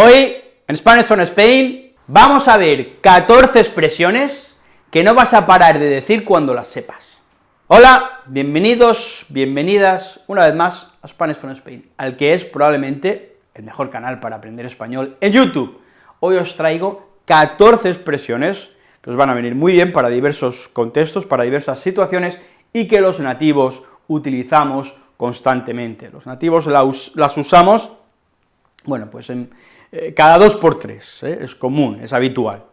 Hoy, en Spanish on Spain, vamos a ver 14 expresiones que no vas a parar de decir cuando las sepas. Hola, bienvenidos, bienvenidas una vez más a Spanish on Spain, al que es probablemente el mejor canal para aprender español en YouTube. Hoy os traigo 14 expresiones que os van a venir muy bien para diversos contextos, para diversas situaciones, y que los nativos utilizamos constantemente. Los nativos las usamos, bueno, pues eh, cada dos por tres, ¿eh? es común, es habitual.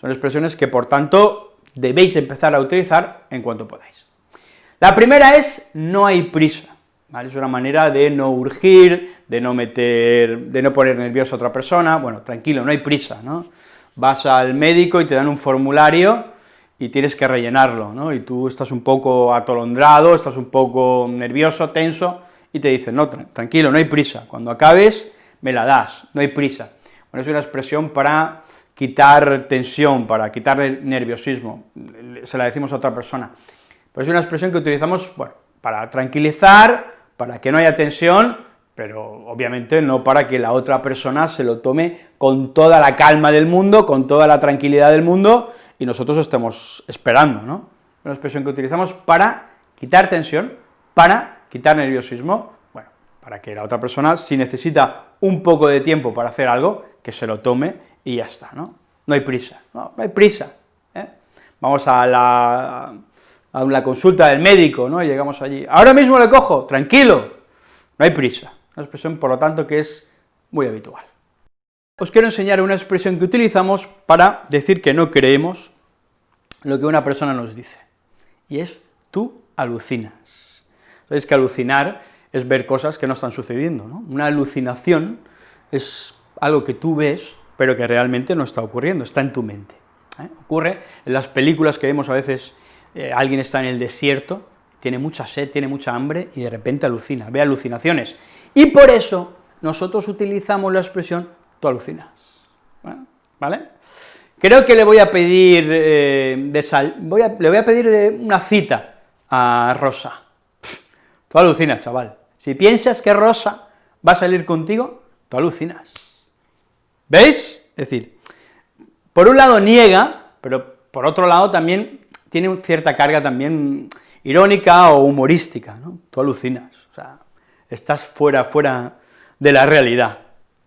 Son expresiones que, por tanto, debéis empezar a utilizar en cuanto podáis. La primera es no hay prisa, Es una manera de no urgir, de no meter, de no poner nervioso a otra persona, bueno, tranquilo, no hay prisa, ¿no? Vas al médico y te dan un formulario y tienes que rellenarlo, ¿no? Y tú estás un poco atolondrado, estás un poco nervioso, tenso, y te dicen, no, tranquilo, no hay prisa, cuando acabes me la das, no hay prisa. Bueno, es una expresión para quitar tensión, para quitar nerviosismo, se la decimos a otra persona. Pues es una expresión que utilizamos, para tranquilizar, para que no haya tensión, pero obviamente no para que la otra persona se lo tome con toda la calma del mundo, con toda la tranquilidad del mundo, y nosotros estemos esperando, ¿no? Una expresión que utilizamos para quitar tensión, para quitar nerviosismo, para que la otra persona, si necesita un poco de tiempo para hacer algo, que se lo tome y ya está, ¿no? No hay prisa, no, hay prisa, ¿eh? Vamos a la, a la consulta del médico, ¿no?, y llegamos allí, ahora mismo le cojo, tranquilo, no hay prisa, una expresión, por lo tanto, que es muy habitual. Os quiero enseñar una expresión que utilizamos para decir que no creemos lo que una persona nos dice, y es tú alucinas. Sabéis que alucinar es ver cosas que no están sucediendo, ¿no? Una alucinación es algo que tú ves, pero que realmente no está ocurriendo, está en tu mente. ¿eh? Ocurre en las películas que vemos a veces, eh, alguien está en el desierto, tiene mucha sed, tiene mucha hambre, y de repente alucina, ve alucinaciones. Y por eso nosotros utilizamos la expresión tú alucinas, ¿eh? ¿vale? Creo que le voy a pedir, de sal, voy le voy a pedir de una cita a Rosa. tú alucinas, chaval. Si piensas que Rosa va a salir contigo, tú alucinas. ¿Veis? Es decir, por un lado niega, pero por otro lado también tiene cierta carga también irónica o humorística, ¿no? Tú alucinas, o sea, estás fuera, fuera de la realidad,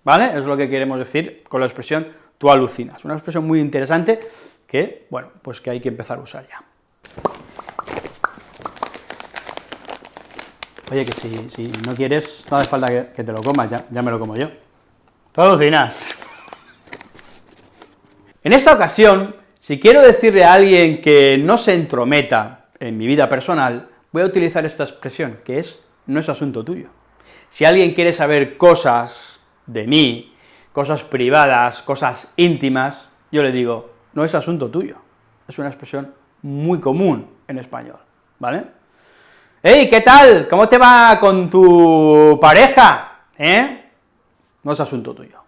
¿vale? Es lo que queremos decir con la expresión tú alucinas, una expresión muy interesante que, bueno, pues que hay que empezar a usar ya. Oye, que si, no quieres, no hace falta que, te lo comas, ya, ya me lo como yo. Tú alucinas. En esta ocasión, si quiero decirle a alguien que no se entrometa en mi vida personal, voy a utilizar esta expresión, que es no es asunto tuyo. Si alguien quiere saber cosas de mí, cosas privadas, cosas íntimas, yo le digo, no es asunto tuyo. Es una expresión muy común en español, ¿vale? ¡Hey, qué tal! ¿Cómo te va con tu pareja? ¿Eh? No es asunto tuyo.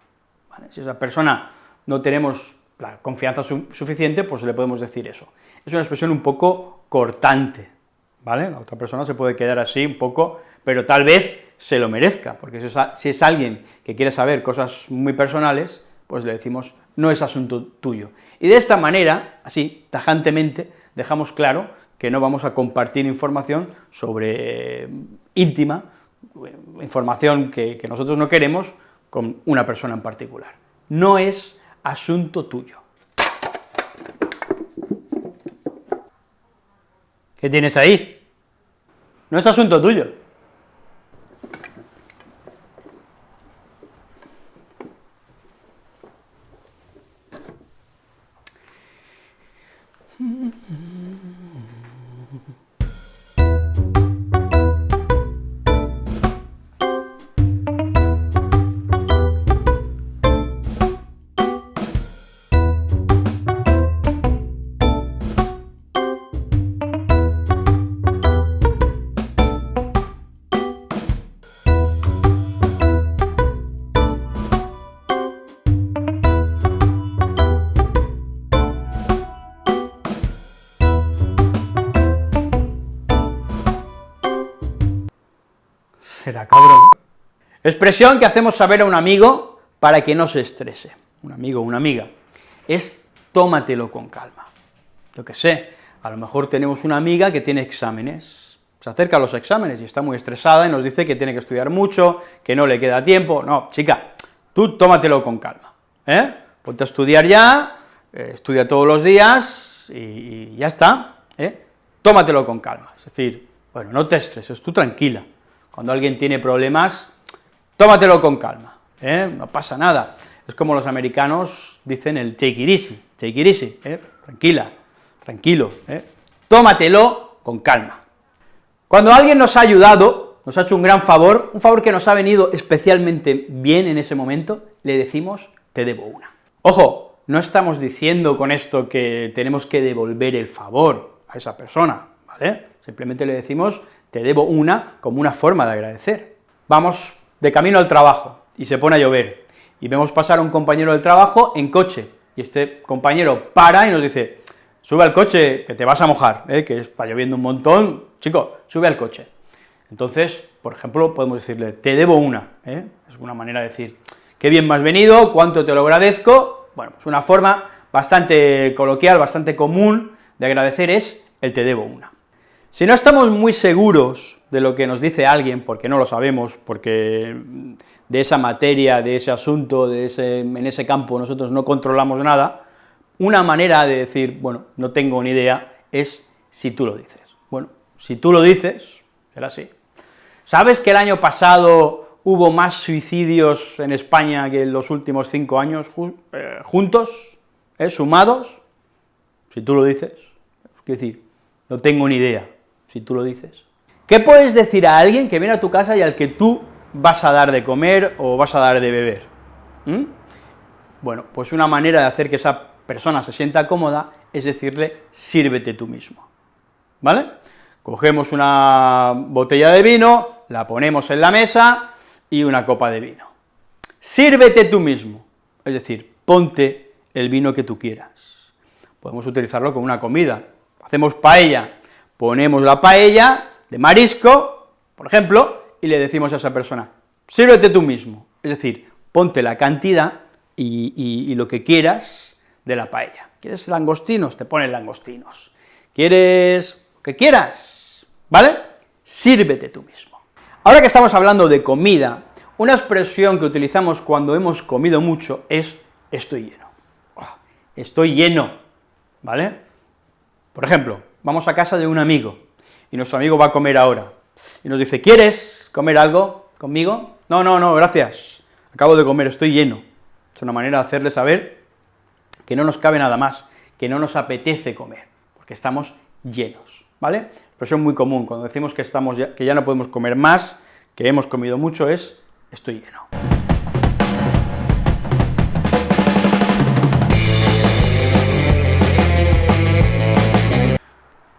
Si esa persona no tenemos la confianza suficiente, pues le podemos decir eso. Es una expresión un poco cortante, ¿vale? La otra persona se puede quedar así un poco, pero tal vez se lo merezca, porque si es alguien que quiere saber cosas muy personales, pues le decimos, no es asunto tuyo. Y de esta manera, así, tajantemente, dejamos claro que no vamos a compartir información sobre eh, íntima, información que, que nosotros no queremos con una persona en particular. No es asunto tuyo. ¿Qué tienes ahí? No es asunto tuyo. Expresión que hacemos saber a un amigo para que no se estrese, un amigo o una amiga, es tómatelo con calma. Yo qué sé, a lo mejor tenemos una amiga que tiene exámenes, se acerca a los exámenes y está muy estresada y nos dice que tiene que estudiar mucho, que no le queda tiempo, no, chica, tú tómatelo con calma, ¿eh? Ponte a estudiar ya, eh, estudia todos los días y, ya está, ¿eh? Tómatelo con calma, es decir, bueno, no te estreses, tú tranquila, cuando alguien tiene problemas, tómatelo con calma, ¿eh? no pasa nada, es como los americanos dicen el take it easy, take it easy, ¿eh? tranquila, tranquilo, ¿eh? tómatelo con calma. Cuando alguien nos ha ayudado, nos ha hecho un gran favor, un favor que nos ha venido especialmente bien en ese momento, le decimos, te debo una. Ojo, no estamos diciendo con esto que tenemos que devolver el favor a esa persona, ¿vale? Simplemente le decimos, te debo una, como una forma de agradecer. Vamos de camino al trabajo, y se pone a llover, y vemos pasar a un compañero del trabajo en coche, y este compañero para y nos dice, sube al coche, que te vas a mojar, ¿eh? que está lloviendo un montón, chico, sube al coche. Entonces, por ejemplo, podemos decirle, te debo una, ¿eh? es una manera de decir, qué bien me has venido, cuánto te lo agradezco, bueno, es una forma bastante coloquial, bastante común de agradecer es el te debo una. Si no estamos muy seguros de lo que nos dice alguien, porque no lo sabemos, porque de esa materia, de ese asunto, de ese, en ese campo nosotros no controlamos nada, una manera de decir, bueno, no tengo ni idea, es si tú lo dices. Bueno, si tú lo dices, será así. ¿Sabes que el año pasado hubo más suicidios en España que en los últimos cinco años eh, juntos, eh, sumados? Si tú lo dices, es decir, no tengo ni idea, si tú lo dices. ¿Qué puedes decir a alguien que viene a tu casa y al que tú vas a dar de comer o vas a dar de beber? ¿Mm? Bueno, pues una manera de hacer que esa persona se sienta cómoda es decirle, sírvete tú mismo, ¿vale? Cogemos una botella de vino, la ponemos en la mesa y una copa de vino. Sírvete tú mismo, es decir, ponte el vino que tú quieras. Podemos utilizarlo como una comida. Hacemos paella, ponemos la paella de marisco, por ejemplo, y le decimos a esa persona, sírvete tú mismo, es decir, ponte la cantidad y, lo que quieras de la paella. ¿Quieres langostinos? Te pones langostinos. ¿Quieres lo que quieras? ¿Vale? Sírvete tú mismo. Ahora que estamos hablando de comida, una expresión que utilizamos cuando hemos comido mucho es estoy lleno. Ah, estoy lleno, ¿vale? Por ejemplo, vamos a casa de un amigo, y nuestro amigo va a comer ahora, y nos dice, ¿quieres comer algo conmigo? No, no, no, gracias, acabo de comer, estoy lleno. Es una manera de hacerle saber que no nos cabe nada más, que no nos apetece comer, porque estamos llenos, ¿vale? Expresión muy común, cuando decimos que, estamos que ya no podemos comer más, que hemos comido mucho, es estoy lleno.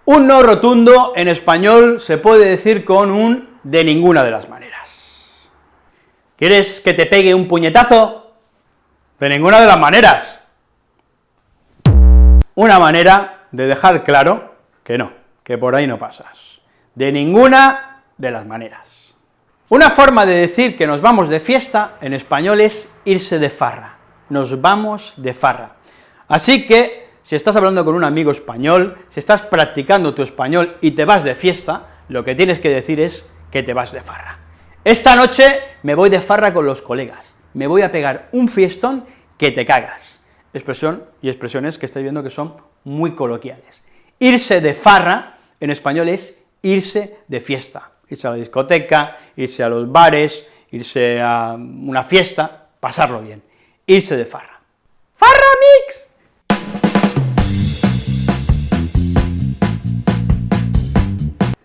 Un no rotundo en español se puede decir con un de ninguna de las maneras. ¿Quieres que te pegue un puñetazo? De ninguna de las maneras. Una manera de dejar claro que no, que por ahí no pasas. De ninguna de las maneras. Una forma de decir que nos vamos de fiesta en español es irse de farra. Nos vamos de farra. Así que si estás hablando con un amigo español, si estás practicando tu español y te vas de fiesta, lo que tienes que decir es que te vas de farra. Esta noche me voy de farra con los colegas, me voy a pegar un fiestón que te cagas. Expresión y expresiones que estáis viendo que son muy coloquiales. Irse de farra, en español, es irse de fiesta, irse a la discoteca, irse a los bares, irse a una fiesta, pasarlo bien, irse de farra. ¡Farra Mix!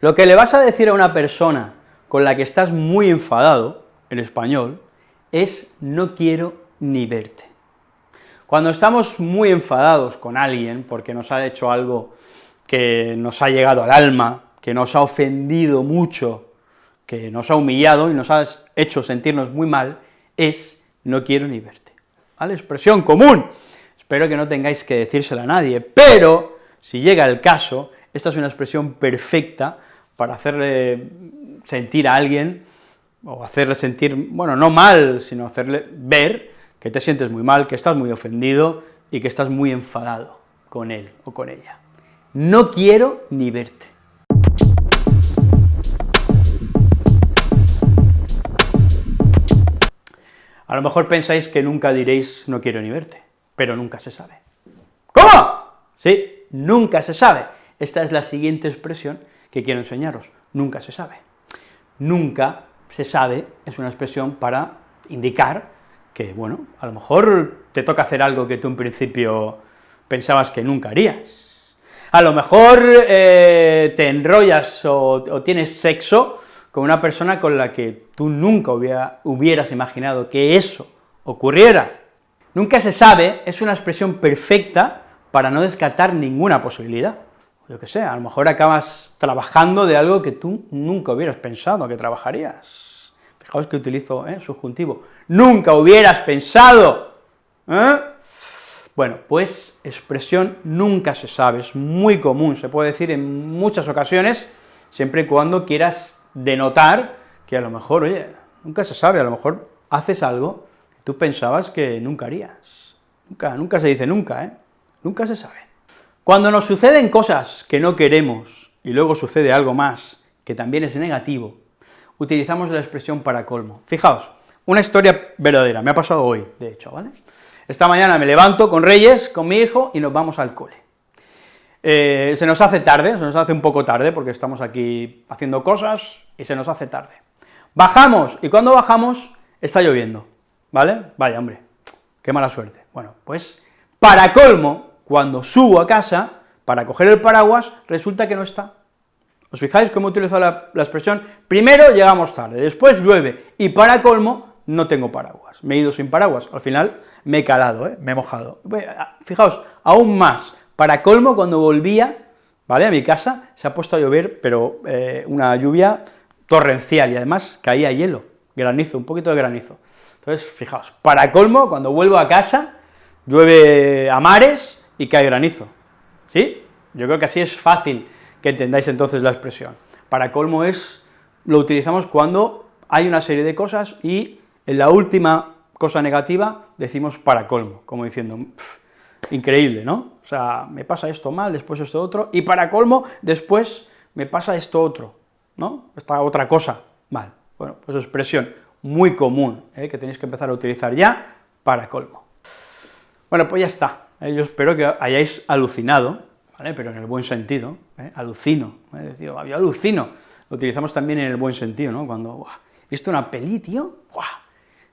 Lo que le vas a decir a una persona con la que estás muy enfadado, en español, es no quiero ni verte. Cuando estamos muy enfadados con alguien porque nos ha hecho algo que nos ha llegado al alma, que nos ha ofendido mucho, que nos ha humillado y nos ha hecho sentirnos muy mal, es no quiero ni verte. ¿Vale? Expresión común. Espero que no tengáis que decírsela a nadie, pero si llega el caso, esta es una expresión perfecta para hacerle sentir a alguien, o hacerle sentir, bueno, no mal, sino hacerle ver que te sientes muy mal, que estás muy ofendido y que estás muy enfadado con él o con ella. No quiero ni verte. A lo mejor pensáis que nunca diréis no quiero ni verte, pero nunca se sabe. ¿Cómo? Sí, nunca se sabe. Esta es la siguiente expresión que quiero enseñaros, nunca se sabe. Nunca se sabe es una expresión para indicar que, bueno, a lo mejor te toca hacer algo que tú en principio pensabas que nunca harías. A lo mejor eh, te enrollas o, tienes sexo con una persona con la que tú nunca hubieras imaginado que eso ocurriera. Nunca se sabe es una expresión perfecta para no descartar ninguna posibilidad. Yo que sé, a lo mejor acabas trabajando de algo que tú nunca hubieras pensado que trabajarías Fijaos que utilizo ¿eh? subjuntivo, nunca hubieras pensado, ¿eh? Bueno, pues expresión nunca se sabe, es muy común, se puede decir en muchas ocasiones, siempre y cuando quieras denotar que a lo mejor, oye, nunca se sabe, a lo mejor haces algo que tú pensabas que nunca harías. Nunca, nunca se dice nunca, ¿eh? Nunca se sabe. Cuando nos suceden cosas que no queremos, y luego sucede algo más, que también es negativo, utilizamos la expresión para colmo. Fijaos, una historia verdadera, me ha pasado hoy, de hecho, ¿vale? Esta mañana me levanto con Reyes, con mi hijo, y nos vamos al cole. Eh, se nos hace tarde, se nos hace un poco tarde, porque estamos aquí haciendo cosas, y se nos hace tarde. Bajamos, y cuando bajamos, está lloviendo, ¿vale? Vaya, hombre, qué mala suerte. Bueno, pues, para colmo, cuando subo a casa, para coger el paraguas, resulta que no está. ¿Os fijáis cómo utilizo la, la expresión? Primero llegamos tarde, después llueve, y para colmo, no tengo paraguas, me he ido sin paraguas, al final me he calado, ¿eh? me he mojado. Fijaos, aún más, para colmo, cuando volvía, ¿vale?, a mi casa, se ha puesto a llover, pero eh, una lluvia torrencial, y además caía hielo, granizo, un poquito de granizo. Entonces, fijaos, para colmo, cuando vuelvo a casa, llueve a mares y cae granizo, ¿sí? Yo creo que así es fácil que entendáis entonces la expresión. Para colmo es, lo utilizamos cuando hay una serie de cosas y en la última cosa negativa decimos para colmo, como diciendo, increíble, ¿no? O sea, me pasa esto mal, después esto otro, y para colmo, después me pasa esto otro, ¿no? Esta otra cosa mal. Bueno, pues expresión muy común, ¿eh? que tenéis que empezar a utilizar ya para colmo. Bueno, pues ya está. ¿Eh? Yo espero que hayáis alucinado pero en el buen sentido, ¿eh? alucino, ¿eh? yo alucino, lo utilizamos también en el buen sentido, ¿no? Cuando, ¿he visto una peli, tío?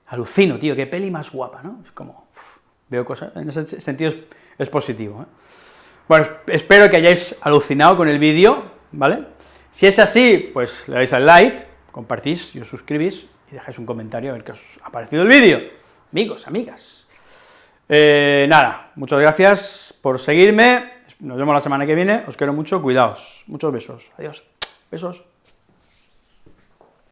Alucino, tío, qué peli más guapa, ¿no? Es como, veo cosas, en ese sentido es, positivo, ¿eh? Bueno, espero que hayáis alucinado con el vídeo, ¿vale? Si es así, pues le dais al like, compartís y os suscribís, y dejáis un comentario a ver qué os ha parecido el vídeo, amigos, amigas. Eh, nada, muchas gracias por seguirme, nos vemos la semana que viene, os quiero mucho, cuidaos, muchos besos, adiós, besos.